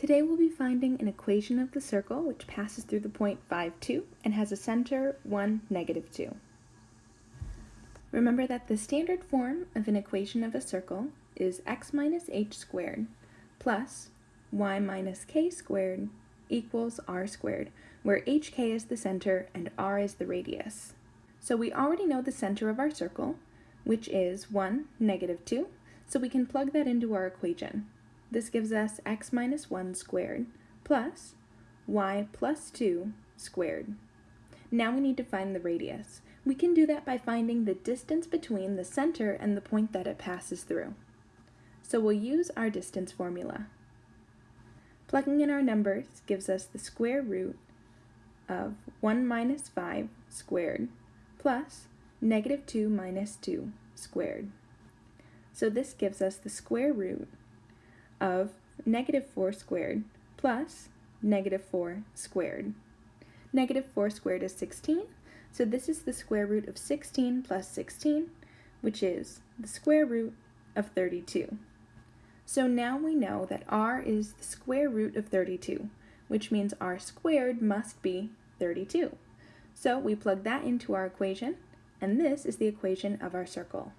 Today we'll be finding an equation of the circle which passes through the point 5, 2 and has a center 1, negative 2. Remember that the standard form of an equation of a circle is x minus h squared plus y minus k squared equals r squared, where hk is the center and r is the radius. So we already know the center of our circle, which is 1, negative 2, so we can plug that into our equation. This gives us x minus 1 squared plus y plus 2 squared. Now we need to find the radius. We can do that by finding the distance between the center and the point that it passes through. So we'll use our distance formula. Plugging in our numbers gives us the square root of 1 minus 5 squared plus negative 2 minus 2 squared. So this gives us the square root of negative 4 squared plus negative 4 squared. Negative 4 squared is 16, so this is the square root of 16 plus 16, which is the square root of 32. So now we know that r is the square root of 32, which means r squared must be 32. So we plug that into our equation, and this is the equation of our circle.